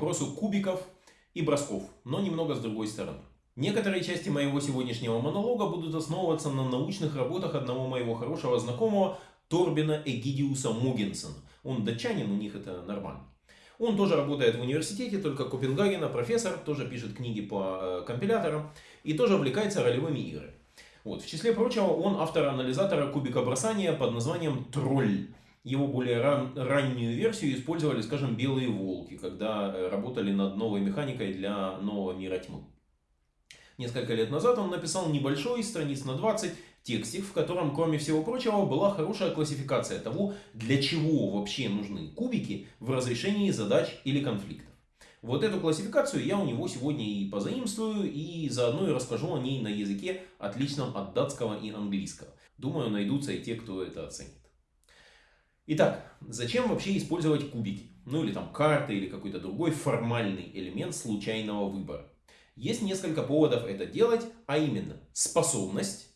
вопросу кубиков и бросков, но немного с другой стороны. Некоторые части моего сегодняшнего монолога будут основываться на научных работах одного моего хорошего знакомого Торбина Эгидиуса Мугенсона. Он датчанин, у них это нормально. Он тоже работает в университете, только Копенгагена, профессор, тоже пишет книги по э, компиляторам и тоже увлекается ролевыми играми. Вот. В числе прочего, он автор анализатора кубика бросания под названием Тролль. Его более ран, раннюю версию использовали, скажем, белые волки, когда э, работали над новой механикой для нового мира тьмы. Несколько лет назад он написал небольшой, страниц на 20, текстик, в котором, кроме всего прочего, была хорошая классификация того, для чего вообще нужны кубики в разрешении задач или конфликтов. Вот эту классификацию я у него сегодня и позаимствую, и заодно и расскажу о ней на языке, отличном от датского и английского. Думаю, найдутся и те, кто это оценит. Итак, зачем вообще использовать кубики? Ну или там карты, или какой-то другой формальный элемент случайного выбора. Есть несколько поводов это делать, а именно способность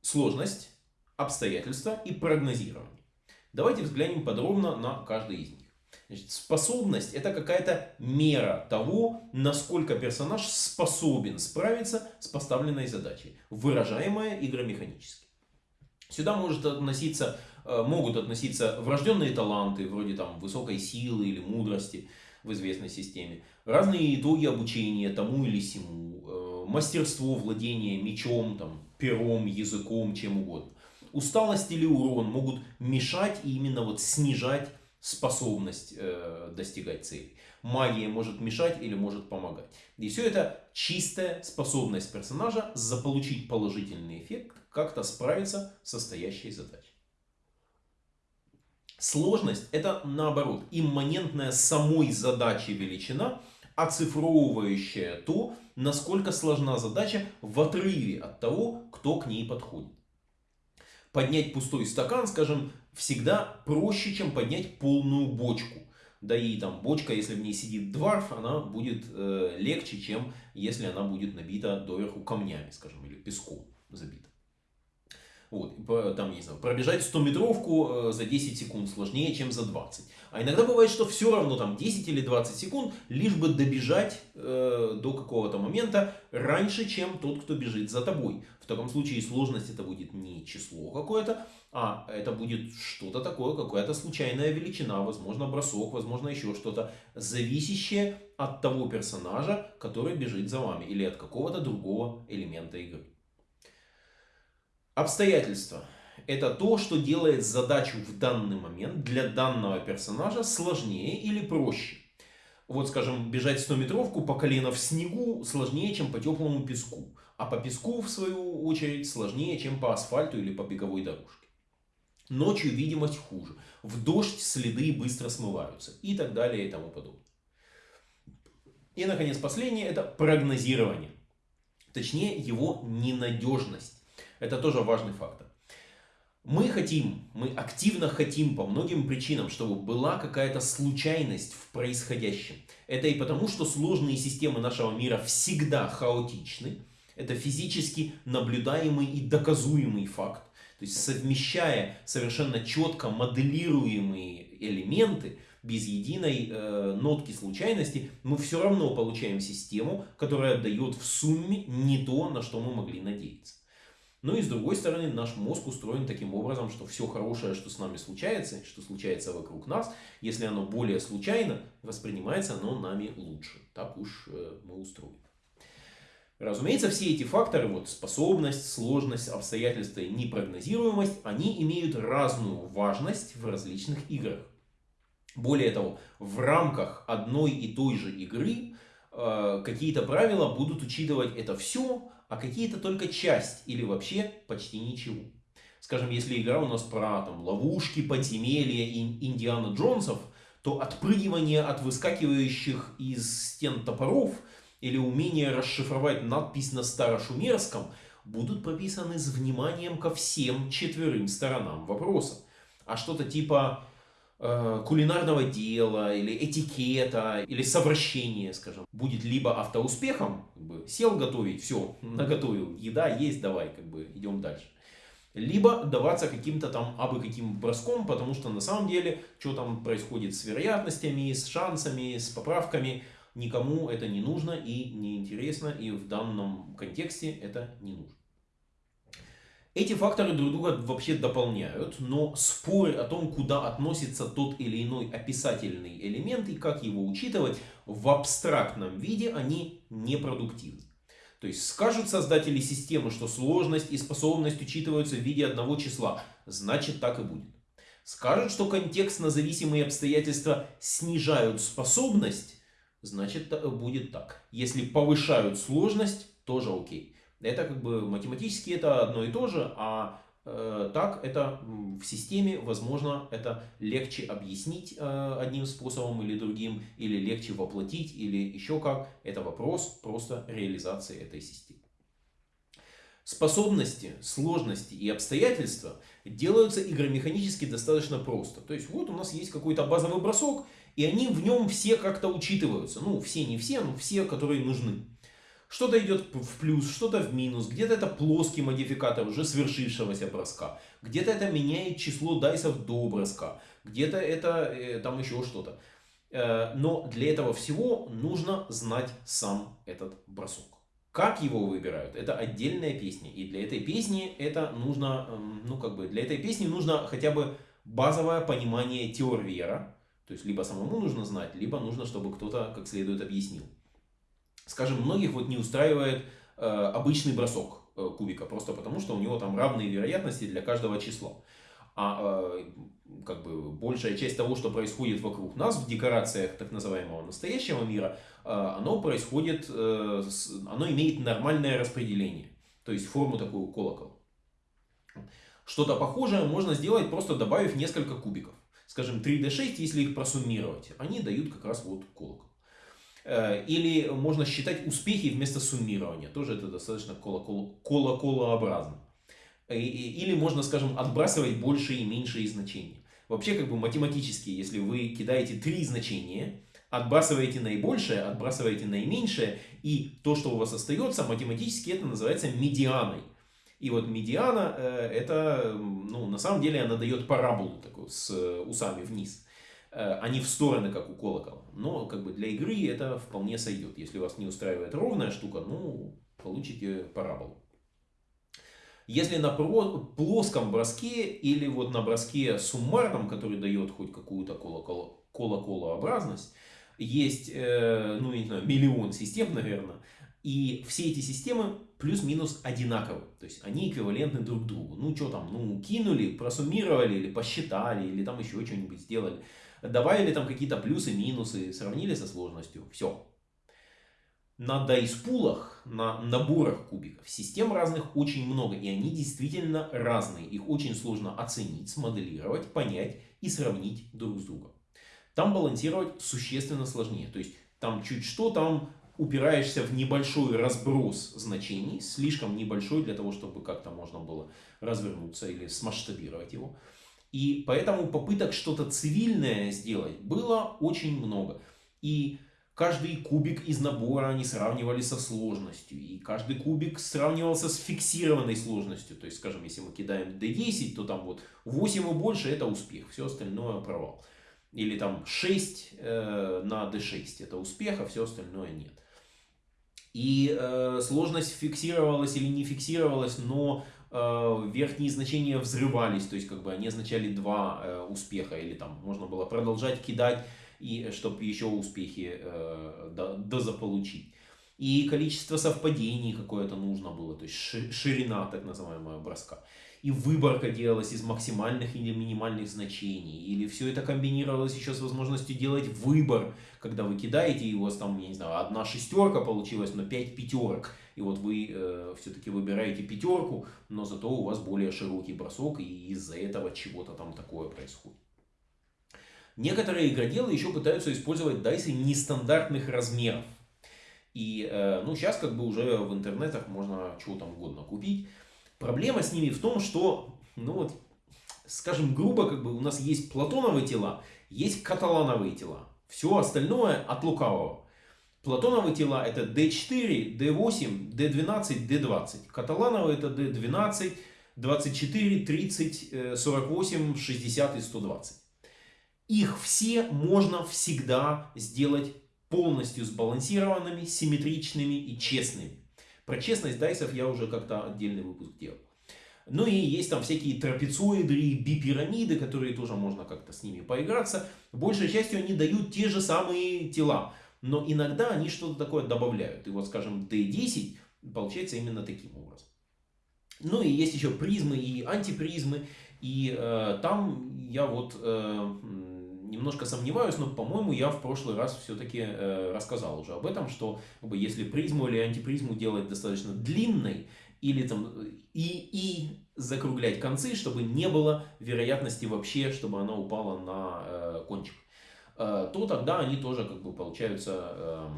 сложность, обстоятельства и прогнозирование. Давайте взглянем подробно на каждый из них. Значит, способность это какая-то мера того, насколько персонаж способен справиться с поставленной задачей, выражаемая игромеханически. Сюда может относиться, э, могут относиться врожденные таланты, вроде там высокой силы или мудрости в известной системе, разные итоги обучения тому или сему, э, мастерство владения мечом, там, пером, языком, чем угодно. Усталость или урон могут мешать и именно вот снижать способность э, достигать цели. Магия может мешать или может помогать. И все это чистая способность персонажа заполучить положительный эффект, как-то справиться с состоящей задачей. Сложность это наоборот имманентная самой задачи величина, оцифровывающая то, насколько сложна задача в отрыве от того, кто к ней подходит. Поднять пустой стакан, скажем, всегда проще, чем поднять полную бочку. Да и там бочка, если в ней сидит дварф, она будет э, легче, чем если она будет набита доверху камнями, скажем, или песком забита. Вот, там, не знаю, пробежать 100-метровку э, за 10 секунд сложнее, чем за 20. А иногда бывает, что все равно там 10 или 20 секунд, лишь бы добежать э, до какого-то момента раньше, чем тот, кто бежит за тобой. В таком случае сложность это будет не число какое-то, а это будет что-то такое, какая-то случайная величина, возможно бросок, возможно еще что-то, зависящее от того персонажа, который бежит за вами, или от какого-то другого элемента игры. Обстоятельства. Это то, что делает задачу в данный момент для данного персонажа сложнее или проще. Вот, скажем, бежать 100-метровку по колено в снегу сложнее, чем по теплому песку. А по песку, в свою очередь, сложнее, чем по асфальту или по беговой дорожке. Ночью видимость хуже. В дождь следы быстро смываются. И так далее и тому подобное. И, наконец, последнее – это прогнозирование. Точнее, его ненадежность. Это тоже важный фактор. Мы хотим, мы активно хотим по многим причинам, чтобы была какая-то случайность в происходящем. Это и потому, что сложные системы нашего мира всегда хаотичны. Это физически наблюдаемый и доказуемый факт. То есть совмещая совершенно четко моделируемые элементы, без единой э, нотки случайности, мы все равно получаем систему, которая дает в сумме не то, на что мы могли надеяться. Ну и с другой стороны, наш мозг устроен таким образом, что все хорошее, что с нами случается, что случается вокруг нас, если оно более случайно, воспринимается оно нами лучше. Так уж э, мы устроены. Разумеется, все эти факторы, вот способность, сложность, обстоятельства и непрогнозируемость, они имеют разную важность в различных играх. Более того, в рамках одной и той же игры э, какие-то правила будут учитывать это все, а какие-то только часть или вообще почти ничего. Скажем, если игра у нас про там, ловушки, подземелья и Индиана Джонсов, то отпрыгивание от выскакивающих из стен топоров или умение расшифровать надпись на старошумерском будут прописаны с вниманием ко всем четверым сторонам вопроса. А что-то типа кулинарного дела, или этикета, или совращения, скажем, будет либо автоуспехом, как бы, сел готовить, все, наготовил, еда есть, давай, как бы, идем дальше. либо даваться каким-то там абы каким броском, потому что на самом деле, что там происходит с вероятностями, с шансами, с поправками, никому это не нужно и не интересно, и в данном контексте это не нужно. Эти факторы друг друга вообще дополняют, но споры о том, куда относится тот или иной описательный элемент и как его учитывать в абстрактном виде, они непродуктивны. То есть скажут создатели системы, что сложность и способность учитываются в виде одного числа, значит так и будет. Скажут, что контекстно-зависимые обстоятельства снижают способность, значит будет так. Если повышают сложность, тоже окей. Это как бы математически это одно и то же, а Э, так это в системе, возможно, это легче объяснить э, одним способом или другим, или легче воплотить, или еще как. Это вопрос просто реализации этой системы. Способности, сложности и обстоятельства делаются игромеханически достаточно просто. То есть вот у нас есть какой-то базовый бросок, и они в нем все как-то учитываются. Ну, все не все, но все, которые нужны. Что-то идет в плюс, что-то в минус, где-то это плоский модификатор уже свершившегося броска, где-то это меняет число дайсов до броска, где-то это э, там еще что-то. Э, но для этого всего нужно знать сам этот бросок. Как его выбирают, это отдельная песня. И для этой песни это нужно, эм, ну как бы, для этой песни нужно хотя бы базовое понимание теорвера. То есть, либо самому нужно знать, либо нужно, чтобы кто-то как следует объяснил скажем, многих вот не устраивает э, обычный бросок э, кубика, просто потому что у него там равные вероятности для каждого числа. А э, как бы большая часть того, что происходит вокруг нас в декорациях так называемого настоящего мира, оно происходит, оно имеет нормальное распределение, то есть форму такую колокола. Что-то похожее можно сделать просто добавив несколько кубиков. Скажем, 3D6, если их просуммировать, они дают как раз вот колокол. Э, или можно считать успехи вместо суммирования. Тоже это достаточно колоколообразно. Или можно, скажем, отбрасывать большие и меньшие значения. Вообще, как бы математически, если вы кидаете три значения, отбрасываете наибольшее, отбрасываете наименьшее, и то, что у вас остается, математически это называется медианой. И вот медиана, э, это, ну, на самом деле, она дает параболу такую с э, усами вниз. Э, а в стороны, как у колокола. Но как бы для игры это вполне сойдет. Если вас не устраивает ровная штука, ну, получите параболу. Если на плоском броске или вот на броске суммарном, который дает хоть какую-то колоколообразность, есть, э, ну, не знаю, миллион систем, наверное, и все эти системы плюс-минус одинаковы. То есть они эквивалентны друг другу. Ну, что там, ну, кинули, просуммировали или посчитали, или там еще что-нибудь сделали добавили там какие-то плюсы, минусы, сравнили со сложностью, все. На дайспулах, на наборах кубиков систем разных очень много, и они действительно разные. Их очень сложно оценить, смоделировать, понять и сравнить друг с другом. Там балансировать существенно сложнее. То есть там чуть что, там упираешься в небольшой разброс значений, слишком небольшой для того, чтобы как-то можно было развернуться или смасштабировать его. И поэтому попыток что-то цивильное сделать было очень много. И каждый кубик из набора они сравнивали со сложностью. И каждый кубик сравнивался с фиксированной сложностью. То есть, скажем, если мы кидаем D10, то там вот 8 и больше это успех, все остальное провал. Или там 6 э, на D6 это успех, а все остальное нет. И э, сложность фиксировалась или не фиксировалась, но верхние значения взрывались, то есть как бы они означали два э, успеха, или там можно было продолжать кидать, и чтобы еще успехи э, дозаполучить. И количество совпадений какое-то нужно было, то есть ширина так называемая броска. И выборка делалась из максимальных или минимальных значений, или все это комбинировалось еще с возможностью делать выбор, когда вы кидаете, и у вас там, я не знаю, одна шестерка получилась, но пять пятерок, и вот вы э, все-таки выбираете пятерку, но зато у вас более широкий бросок, и из-за этого чего-то там такое происходит. Некоторые игроделы еще пытаются использовать дайсы нестандартных размеров. И э, ну, сейчас как бы уже в интернетах можно чего там угодно купить. Проблема с ними в том, что, ну вот, скажем грубо, как бы у нас есть платоновые тела, есть каталановые тела. Все остальное от лукавого. Платоновые тела это D4, D8, D12, D20. Каталановые это D12, 24, 30, 48, 60 и 120. Их все можно всегда сделать полностью сбалансированными, симметричными и честными. Про честность дайсов я уже как-то отдельный выпуск делал. Ну и есть там всякие трапециоиды и бипирамиды, которые тоже можно как-то с ними поиграться. Большей частью они дают те же самые тела. Но иногда они что-то такое добавляют. И вот, скажем, D10 получается именно таким образом. Ну и есть еще призмы и антипризмы. И э, там я вот э, немножко сомневаюсь, но, по-моему, я в прошлый раз все-таки э, рассказал уже об этом, что как бы, если призму или антипризму делать достаточно длинной, или там и, и закруглять концы, чтобы не было вероятности вообще, чтобы она упала на э, э, то тогда они тоже как бы получаются, э,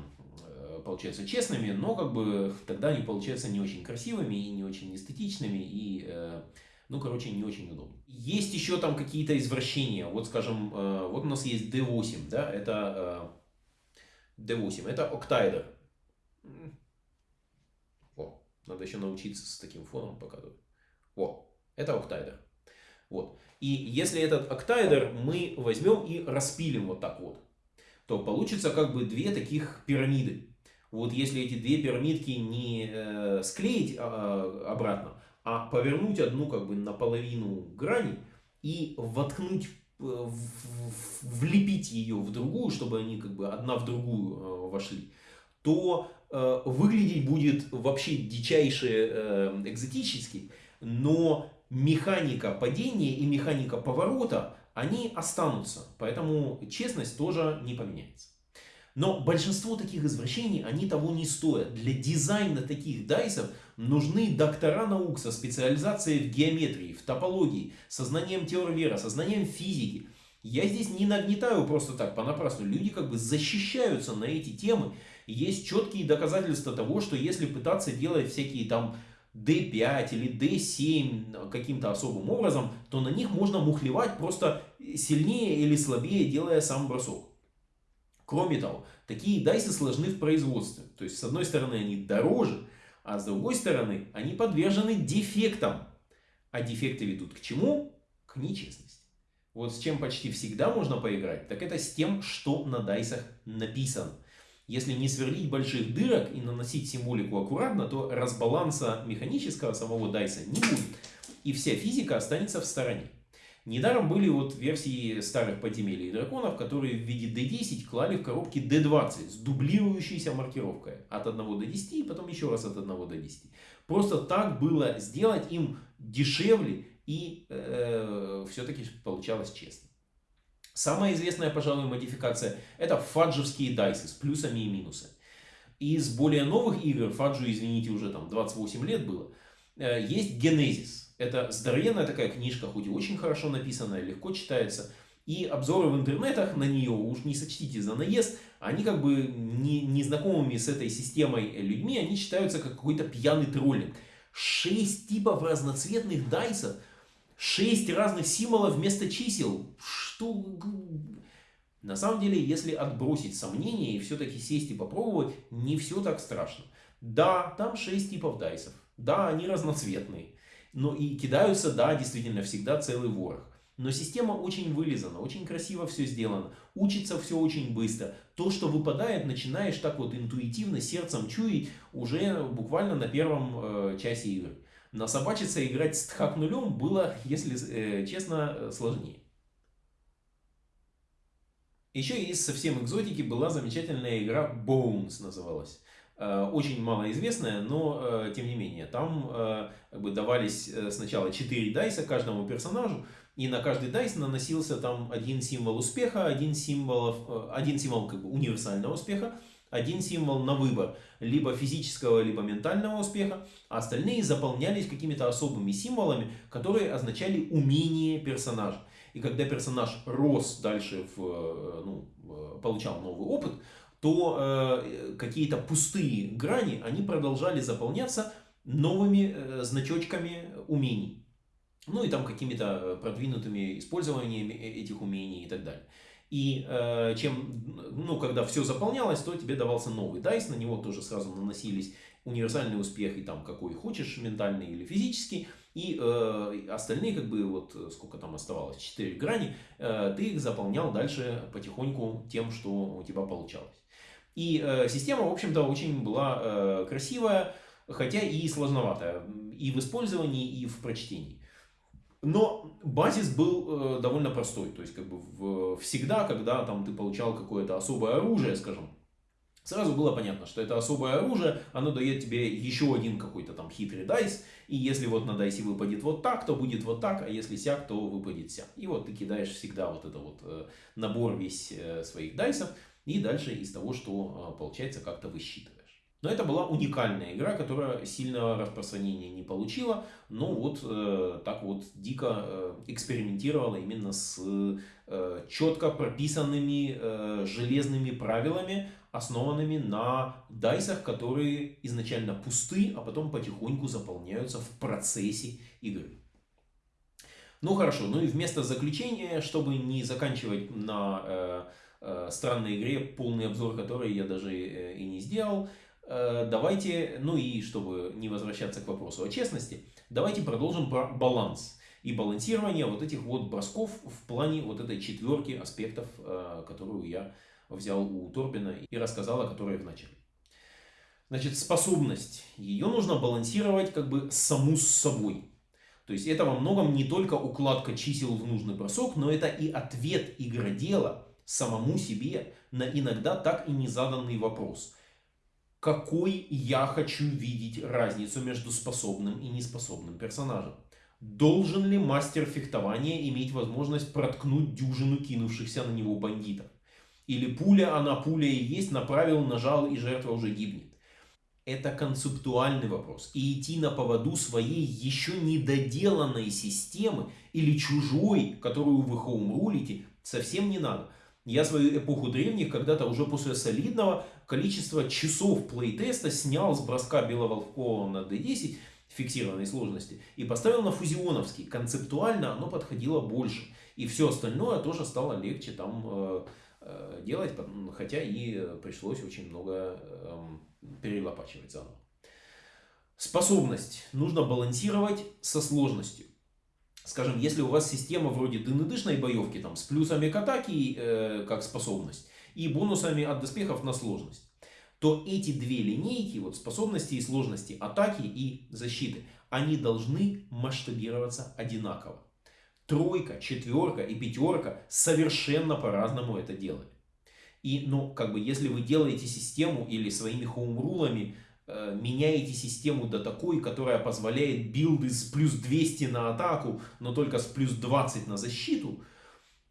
э, получаются честными, но как бы тогда они получаются не очень красивыми и не очень эстетичными и э, ну, короче, не очень удобно. Есть еще там какие-то извращения. Вот, скажем, э, вот у нас есть D8, да, это э, D8, это октайдер. О, надо еще научиться с таким фоном показывать. О, это октайдер. Вот. И если этот октайдер мы возьмем и распилим вот так вот, то получится как бы две таких пирамиды. Вот если эти две пирамидки не э, склеить э, обратно, а повернуть одну как бы наполовину грани и воткнуть, э, влепить ее в другую, чтобы они как бы одна в другую э, вошли, то э, выглядеть будет вообще дичайше э, экзотически, но механика падения и механика поворота, они останутся, поэтому честность тоже не поменяется. Но большинство таких извращений, они того не стоят. Для дизайна таких дайсов нужны доктора наук со специализацией в геометрии, в топологии, со знанием теории со знанием физики. Я здесь не нагнетаю просто так понапрасну. Люди как бы защищаются на эти темы. Есть четкие доказательства того, что если пытаться делать всякие там D5 или D7 каким-то особым образом, то на них можно мухлевать просто сильнее или слабее, делая сам бросок. Кроме того, такие дайсы сложны в производстве. То есть, с одной стороны, они дороже, а с другой стороны, они подвержены дефектам. А дефекты ведут к чему? К нечестности. Вот с чем почти всегда можно поиграть, так это с тем, что на дайсах написано. Если не сверлить больших дырок и наносить символику аккуратно, то разбаланса механического самого дайса не будет. И вся физика останется в стороне. Недаром были вот версии старых подземелий и драконов, которые в виде D10 клали в коробки D20 с дублирующейся маркировкой от 1 до 10 и потом еще раз от 1 до 10. Просто так было сделать им дешевле и э, все-таки получалось честно. Самая известная, пожалуй, модификация это фаджевские дайсы с плюсами и минусами. Из более новых игр, фаджу, извините, уже там 28 лет было, э, есть Genesis. Это здоровенная такая книжка, хоть и очень хорошо написанная, легко читается. И обзоры в интернетах на нее, уж не сочтите за наезд, они как бы не, незнакомыми с этой системой людьми, они считаются как какой-то пьяный троллинг. Шесть типов разноцветных дайсов, шесть разных символов вместо чисел. Что... На самом деле, если отбросить сомнения и все-таки сесть и попробовать, не все так страшно. Да, там шесть типов дайсов. Да, они разноцветные. Но и кидаются, да, действительно, всегда целый ворох. Но система очень вылизана, очень красиво все сделано, учится все очень быстро. То, что выпадает, начинаешь так вот интуитивно, сердцем чуять уже буквально на первом э, часе игры. На собачиться играть с тхак нулем было, если э, честно, сложнее. Еще из совсем экзотики была замечательная игра Bones называлась. Э, очень малоизвестная, но э, тем не менее, там э, как бы давались сначала 4 дайса каждому персонажу, и на каждый дайс наносился там один символ успеха, один символ, один символ как бы универсального успеха, один символ на выбор, либо физического, либо ментального успеха, а остальные заполнялись какими-то особыми символами, которые означали умение персонажа. И когда персонаж рос дальше, в, ну, получал новый опыт, то э, какие-то пустые грани, они продолжали заполняться новыми э, значочками умений. Ну и там какими-то э, продвинутыми использованиями э, этих умений и так далее. И э, чем, ну, когда все заполнялось, то тебе давался новый дайс, на него тоже сразу наносились универсальный успех, и там какой хочешь, ментальный или физический. и э, остальные, как бы, вот сколько там оставалось, 4 грани, э, ты их заполнял дальше потихоньку тем, что у тебя получалось. И э, система, в общем-то, очень была э, красивая, хотя и сложноватая и в использовании, и в прочтении. Но базис был э, довольно простой. То есть, как бы в, всегда, когда там ты получал какое-то особое оружие, скажем, сразу было понятно, что это особое оружие, оно дает тебе еще один какой-то там хитрый дайс, и если вот на дайсе выпадет вот так, то будет вот так, а если сяк, то выпадет сяк. И вот ты кидаешь всегда вот это вот э, набор весь э, своих дайсов, и дальше из того, что э, получается, как-то высчитываешь. Но это была уникальная игра, которая сильного распространения не получила, но вот э, так вот дико э, экспериментировала именно с э, четко прописанными э, железными правилами, основанными на дайсах, которые изначально пусты, а потом потихоньку заполняются в процессе игры. Ну хорошо, ну и вместо заключения, чтобы не заканчивать на э, э, странной игре, полный обзор которой я даже э, и не сделал, давайте, ну и чтобы не возвращаться к вопросу о честности, давайте продолжим про баланс и балансирование вот этих вот бросков в плане вот этой четверки аспектов, э, которую я взял у Торбина и рассказал о которой в начале. Значит, способность. Ее нужно балансировать как бы саму с собой. То есть это во многом не только укладка чисел в нужный бросок, но это и ответ игродела самому себе на иногда так и не заданный вопрос – какой я хочу видеть разницу между способным и неспособным персонажем. Должен ли мастер фехтования иметь возможность проткнуть дюжину кинувшихся на него бандитов? Или пуля, она пуля и есть, направил, нажал и жертва уже гибнет? Это концептуальный вопрос. И идти на поводу своей еще недоделанной системы или чужой, которую вы хоумрулите, совсем не надо. Я свою эпоху древних когда-то уже после солидного количества часов плейтеста снял с броска Беловолкова на D10 фиксированной сложности и поставил на фузионовский. Концептуально оно подходило больше. И все остальное тоже стало легче там э, э, делать, хотя и пришлось очень много э, перелопачивать заново. Способность нужно балансировать со сложностью скажем, если у вас система вроде дынедышной боевки, там, с плюсами к атаке, э, как способность, и бонусами от доспехов на сложность, то эти две линейки, вот способности и сложности атаки и защиты, они должны масштабироваться одинаково. Тройка, четверка и пятерка совершенно по-разному это делают. И, ну, как бы, если вы делаете систему или своими хоумрулами меняете систему до такой, которая позволяет билды с плюс 200 на атаку, но только с плюс 20 на защиту,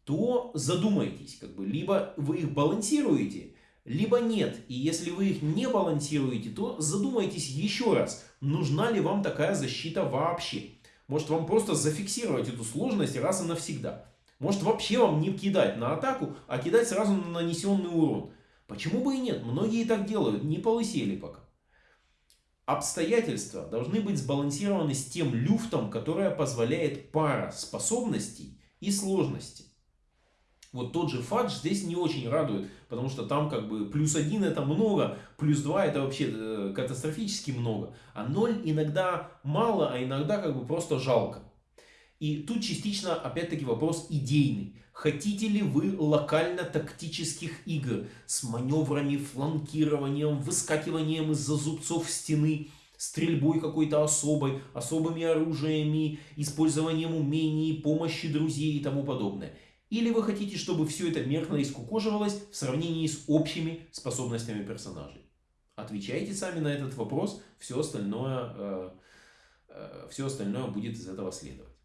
то задумайтесь, как бы, либо вы их балансируете, либо нет. И если вы их не балансируете, то задумайтесь еще раз, нужна ли вам такая защита вообще. Может вам просто зафиксировать эту сложность раз и навсегда. Может вообще вам не кидать на атаку, а кидать сразу на нанесенный урон. Почему бы и нет? Многие так делают, не полысели пока. Обстоятельства должны быть сбалансированы с тем люфтом, которое позволяет пара способностей и сложностей. Вот тот же фадж здесь не очень радует, потому что там как бы плюс один это много, плюс два это вообще э, катастрофически много, а ноль иногда мало, а иногда как бы просто жалко. И тут частично опять-таки вопрос идейный. Хотите ли вы локально-тактических игр с маневрами, фланкированием, выскакиванием из-за зубцов стены, стрельбой какой-то особой, особыми оружиями, использованием умений, помощи друзей и тому подобное? Или вы хотите, чтобы все это меркно и скукоживалось в сравнении с общими способностями персонажей? Отвечайте сами на этот вопрос, все остальное, э, э, все остальное будет из этого следовать.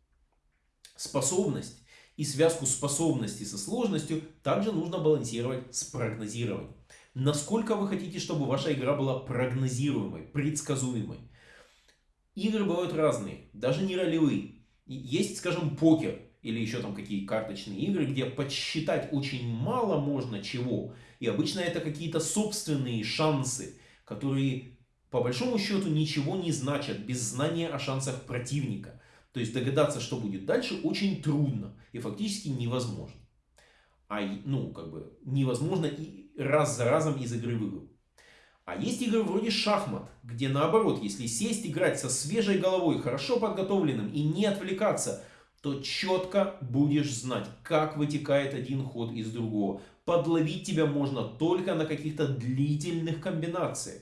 Способность и связку способностей со сложностью также нужно балансировать с прогнозированием. Насколько вы хотите, чтобы ваша игра была прогнозируемой, предсказуемой. Игры бывают разные, даже не ролевые. Есть, скажем, покер или еще там какие карточные игры, где подсчитать очень мало можно чего. И обычно это какие-то собственные шансы, которые по большому счету ничего не значат без знания о шансах противника. То есть догадаться, что будет дальше, очень трудно и фактически невозможно. А, ну, как бы, невозможно и раз за разом из игры в А есть игры вроде шахмат, где наоборот, если сесть играть со свежей головой, хорошо подготовленным и не отвлекаться, то четко будешь знать, как вытекает один ход из другого. Подловить тебя можно только на каких-то длительных комбинациях,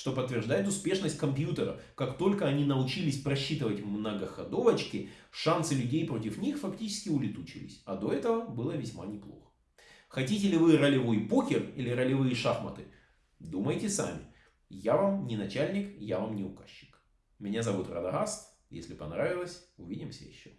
что подтверждает успешность компьютера. Как только они научились просчитывать многоходовочки, шансы людей против них фактически улетучились. А до этого было весьма неплохо. Хотите ли вы ролевой покер или ролевые шахматы? Думайте сами. Я вам не начальник, я вам не указчик. Меня зовут Радагаст. Если понравилось, увидимся еще.